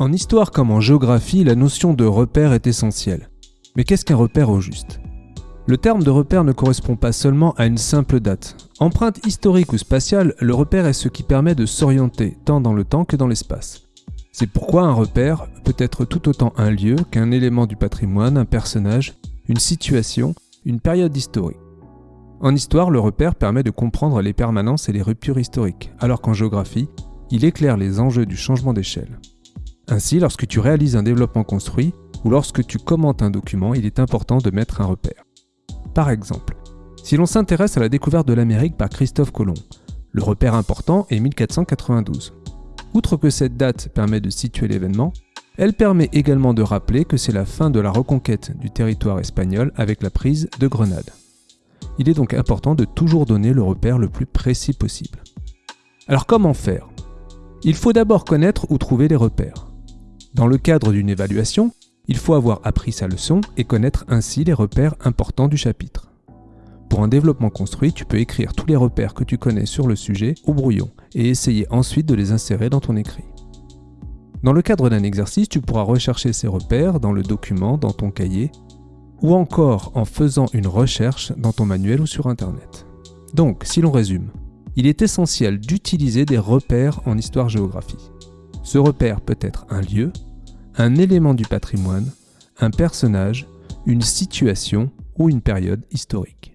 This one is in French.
En histoire comme en géographie, la notion de repère est essentielle. Mais qu'est-ce qu'un repère au juste? Le terme de repère ne correspond pas seulement à une simple date. Empreinte historique ou spatiale, le repère est ce qui permet de s'orienter tant dans le temps que dans l'espace. C'est pourquoi un repère peut être tout autant un lieu qu'un élément du patrimoine, un personnage, une situation, une période historique. En histoire, le repère permet de comprendre les permanences et les ruptures historiques, alors qu'en géographie, il éclaire les enjeux du changement d'échelle. Ainsi, lorsque tu réalises un développement construit ou lorsque tu commentes un document, il est important de mettre un repère. Par exemple, si l'on s'intéresse à la découverte de l'Amérique par Christophe Colomb, le repère important est 1492. Outre que cette date permet de situer l'événement, elle permet également de rappeler que c'est la fin de la reconquête du territoire espagnol avec la prise de Grenade. Il est donc important de toujours donner le repère le plus précis possible. Alors comment faire? Il faut d'abord connaître où trouver les repères. Dans le cadre d'une évaluation, il faut avoir appris sa leçon et connaître ainsi les repères importants du chapitre. Pour un développement construit, tu peux écrire tous les repères que tu connais sur le sujet au brouillon et essayer ensuite de les insérer dans ton écrit. Dans le cadre d'un exercice, tu pourras rechercher ces repères dans le document, dans ton cahier, ou encore en faisant une recherche dans ton manuel ou sur Internet. Donc, si l'on résume, il est essentiel d'utiliser des repères en histoire-géographie. Ce repère peut être un lieu, un élément du patrimoine, un personnage, une situation ou une période historique.